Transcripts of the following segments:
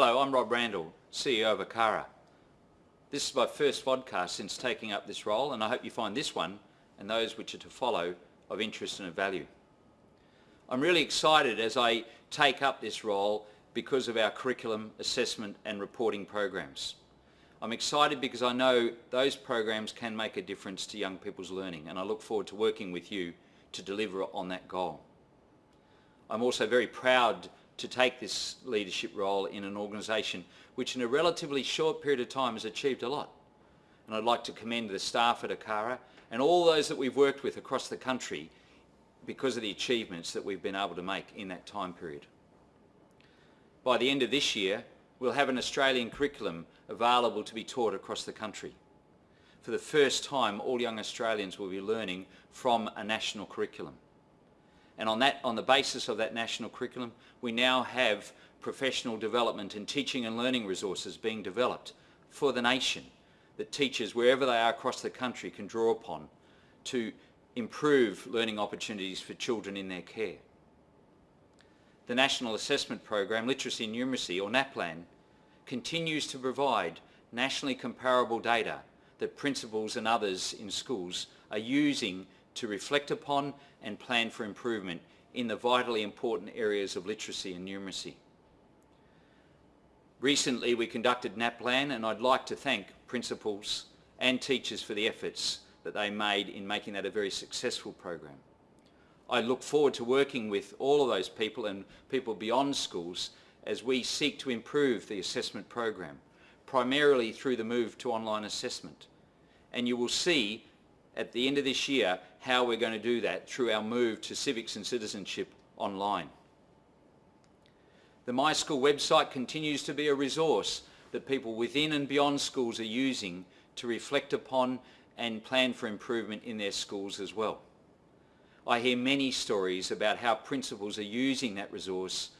Hello, I'm Rob Randall, CEO of ACARA. This is my first vodcast since taking up this role and I hope you find this one and those which are to follow of interest and of value. I'm really excited as I take up this role because of our curriculum, assessment and reporting programs. I'm excited because I know those programs can make a difference to young people's learning and I look forward to working with you to deliver on that goal. I'm also very proud to take this leadership role in an organisation which in a relatively short period of time has achieved a lot. And I'd like to commend the staff at ACARA and all those that we've worked with across the country because of the achievements that we've been able to make in that time period. By the end of this year, we'll have an Australian curriculum available to be taught across the country. For the first time, all young Australians will be learning from a national curriculum. And on, that, on the basis of that national curriculum, we now have professional development and teaching and learning resources being developed for the nation that teachers, wherever they are across the country, can draw upon to improve learning opportunities for children in their care. The National Assessment Program, Literacy and Numeracy, or NAPLAN, continues to provide nationally comparable data that principals and others in schools are using to reflect upon and plan for improvement in the vitally important areas of literacy and numeracy. Recently we conducted NAPLAN and I'd like to thank principals and teachers for the efforts that they made in making that a very successful program. I look forward to working with all of those people and people beyond schools as we seek to improve the assessment program, primarily through the move to online assessment. And you will see at the end of this year how we're going to do that through our move to civics and citizenship online. The My School website continues to be a resource that people within and beyond schools are using to reflect upon and plan for improvement in their schools as well. I hear many stories about how principals are using that resource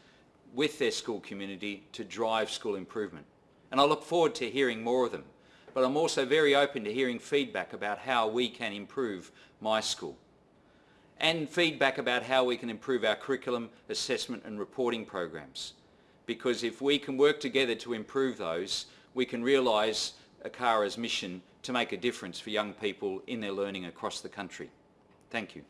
with their school community to drive school improvement. And I look forward to hearing more of them. But I'm also very open to hearing feedback about how we can improve my school. And feedback about how we can improve our curriculum, assessment and reporting programs. Because if we can work together to improve those, we can realise ACARA's mission to make a difference for young people in their learning across the country. Thank you.